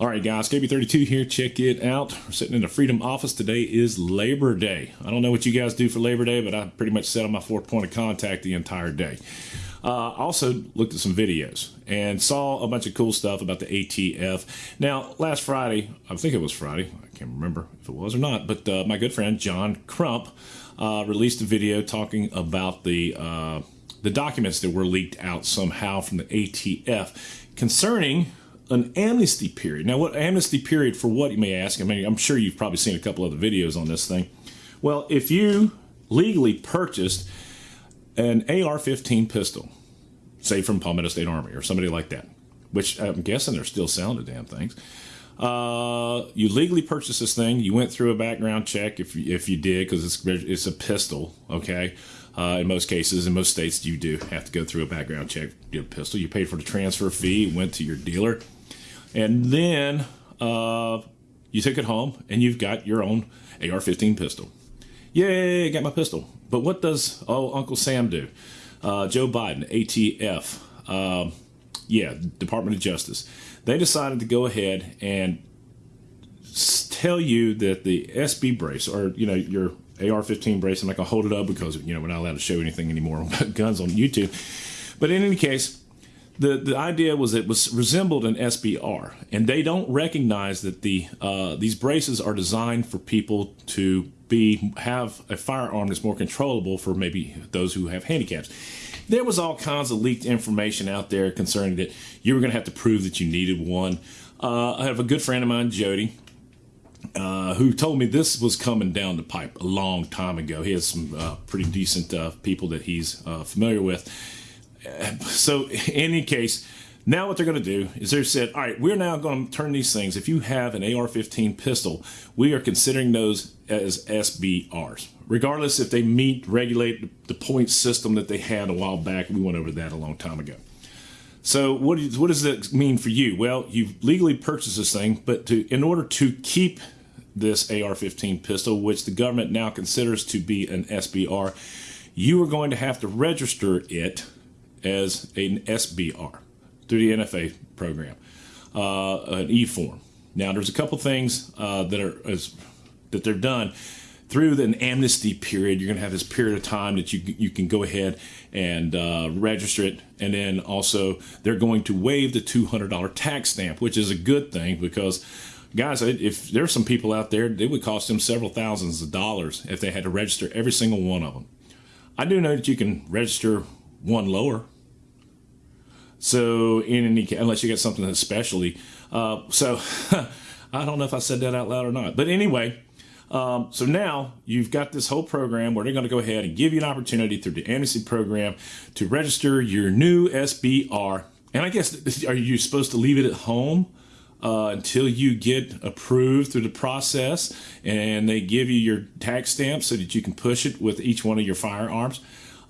All right, guys, KB32 here. Check it out. We're sitting in the Freedom office. Today is Labor Day. I don't know what you guys do for Labor Day, but I pretty much sat on my fourth point of contact the entire day. Uh, also looked at some videos and saw a bunch of cool stuff about the ATF. Now, last Friday, I think it was Friday. I can't remember if it was or not, but uh, my good friend John Crump uh, released a video talking about the uh, the documents that were leaked out somehow from the ATF concerning an amnesty period. Now, what amnesty period for what, you may ask? I mean, I'm sure you've probably seen a couple other videos on this thing. Well, if you legally purchased an AR 15 pistol, say from Palmetto State Armory or somebody like that, which I'm guessing they're still selling the damn things. Uh, you legally purchased this thing. You went through a background check if if you did because it's it's a pistol. Okay, uh, in most cases, in most states, you do have to go through a background check. Get a pistol. You paid for the transfer fee. Went to your dealer and then uh, you take it home and you've got your own AR-15 pistol. Yay, I got my pistol. But what does oh Uncle Sam do? Uh, Joe Biden, ATF, um, yeah, Department of Justice. They decided to go ahead and tell you that the SB brace or you know your AR-15 brace. I'm not gonna hold it up because you know we're not allowed to show anything anymore about guns on YouTube. But in any case, the, the idea was it was resembled an SBR, and they don't recognize that the uh, these braces are designed for people to be have a firearm that's more controllable for maybe those who have handicaps. There was all kinds of leaked information out there concerning that you were going to have to prove that you needed one. Uh, I have a good friend of mine, Jody, uh, who told me this was coming down the pipe a long time ago. He has some uh, pretty decent uh, people that he's uh, familiar with so in any case, now what they're going to do is they've said, all right, we're now going to turn these things. If you have an AR-15 pistol, we are considering those as SBRs, regardless if they meet regulate the point system that they had a while back. We went over that a long time ago. So what, is, what does that mean for you? Well, you've legally purchased this thing, but to, in order to keep this AR-15 pistol, which the government now considers to be an SBR, you are going to have to register it as an SBR through the NFA program, uh, an E form. Now, there's a couple things uh, that are as, that they're done through an amnesty period. You're going to have this period of time that you you can go ahead and uh, register it, and then also they're going to waive the $200 tax stamp, which is a good thing because. Guys, if there's some people out there, it would cost them several thousands of dollars if they had to register every single one of them. I do know that you can register one lower. So in any case, unless you get something especially, uh, so I don't know if I said that out loud or not. But anyway, um, so now you've got this whole program where they're going to go ahead and give you an opportunity through the amnesty program to register your new SBR. And I guess are you supposed to leave it at home? Uh, until you get approved through the process and they give you your tax stamp so that you can push it with each one of your firearms.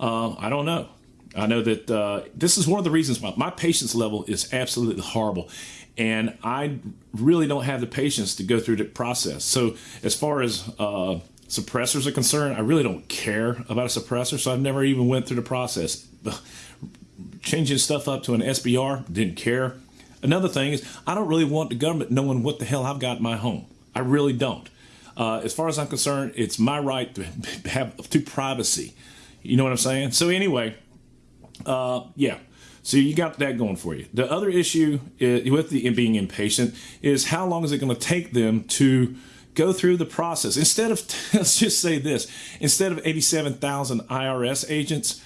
Uh, I don't know. I know that uh, this is one of the reasons why my patience level is absolutely horrible. And I really don't have the patience to go through the process. So, as far as uh, suppressors are concerned, I really don't care about a suppressor. So, I've never even went through the process. Changing stuff up to an SBR, didn't care. Another thing is, I don't really want the government knowing what the hell I've got in my home. I really don't. Uh, as far as I'm concerned, it's my right to have to privacy. You know what I'm saying? So anyway, uh, yeah. So you got that going for you. The other issue is, with the being impatient is how long is it going to take them to go through the process? Instead of, let's just say this, instead of 87,000 IRS agents,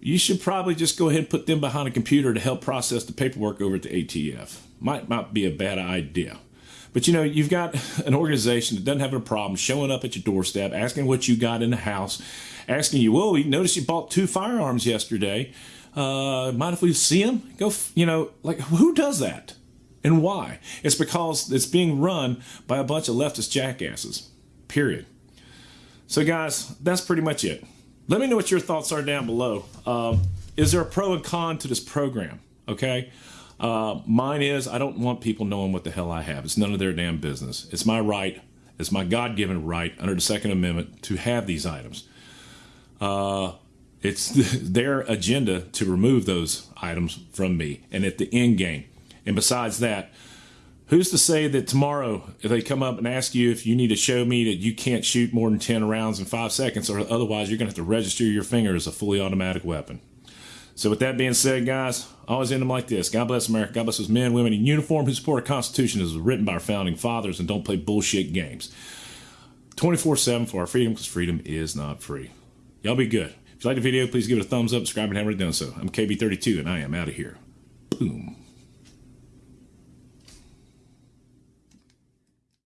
you should probably just go ahead and put them behind a computer to help process the paperwork over at the ATF. Might not be a bad idea. But you know, you've got an organization that doesn't have a problem showing up at your doorstep, asking what you got in the house, asking you, "Whoa, we noticed you bought two firearms yesterday. Uh, mind if we see them?" Go, you know, like who does that, and why? It's because it's being run by a bunch of leftist jackasses. Period. So, guys, that's pretty much it. Let me know what your thoughts are down below. Uh, is there a pro and con to this program? Okay. Uh, mine is I don't want people knowing what the hell I have. It's none of their damn business. It's my right, it's my God given right under the Second Amendment to have these items. Uh, it's their agenda to remove those items from me and at the end game. And besides that, Who's to say that tomorrow, if they come up and ask you if you need to show me that you can't shoot more than 10 rounds in five seconds, or otherwise you're going to have to register your finger as a fully automatic weapon? So, with that being said, guys, I always end them like this God bless America. God bless those men, women in uniform who support our Constitution as written by our founding fathers and don't play bullshit games. 24 7 for our freedom because freedom is not free. Y'all be good. If you like the video, please give it a thumbs up, subscribe, and haven't done so. I'm KB32, and I am out of here. Boom.